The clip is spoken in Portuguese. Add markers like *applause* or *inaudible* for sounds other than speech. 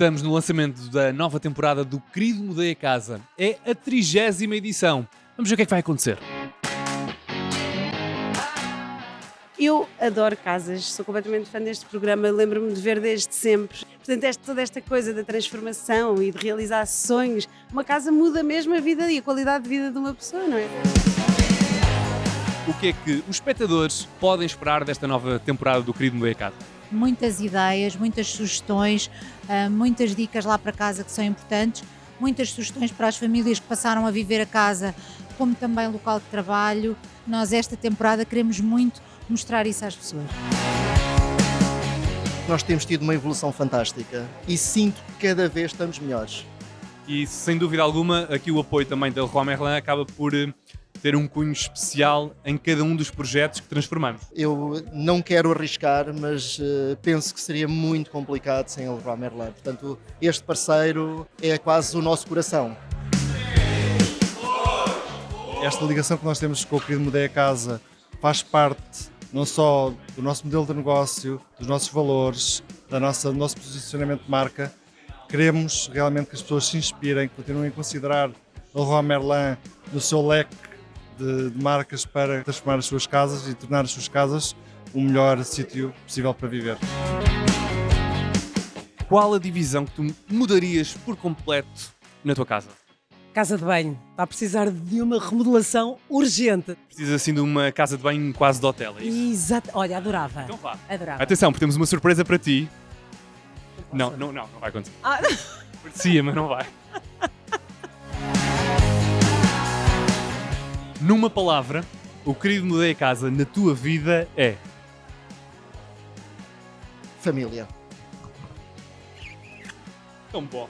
Estamos no lançamento da nova temporada do Querido Mudei a Casa. É a trigésima edição. Vamos ver o que é que vai acontecer. Eu adoro casas, sou completamente fã deste programa, lembro-me de ver desde sempre. Portanto, esta, toda esta coisa da transformação e de realizar sonhos, uma casa muda mesmo a vida e a qualidade de vida de uma pessoa, não é? O que é que os espectadores podem esperar desta nova temporada do Querido Mudei a Casa? Muitas ideias, muitas sugestões, uh, muitas dicas lá para casa que são importantes, muitas sugestões para as famílias que passaram a viver a casa, como também local de trabalho. Nós, esta temporada, queremos muito mostrar isso às pessoas. Nós temos tido uma evolução fantástica e sinto que cada vez estamos melhores. E sem dúvida alguma, aqui o apoio também da Leroy Merlin acaba por ter um cunho especial em cada um dos projetos que transformamos. Eu não quero arriscar, mas uh, penso que seria muito complicado sem o Leroy Merlin. Portanto, este parceiro é quase o nosso coração. Esta ligação que nós temos com o querido Mudei a Casa faz parte não só do nosso modelo de negócio, dos nossos valores, da nossa, do nosso posicionamento de marca. Queremos realmente que as pessoas se inspirem, continuem a considerar o Leroy Merlin no seu leque de, de marcas para transformar as suas casas e tornar as suas casas o melhor sítio possível para viver. Qual a divisão que tu mudarias por completo na tua casa? Casa de banho. Está a precisar de uma remodelação urgente. Precisa assim de uma casa de banho quase de hotel, é isso? Exato. Olha, adorava. Então vá. Adorava. Atenção, porque temos uma surpresa para ti. Não, não, não, não vai acontecer. Ah, Parecia, mas não vai. *laughs* Numa palavra, o querido mudei a casa na tua vida é. Família. Tão bom.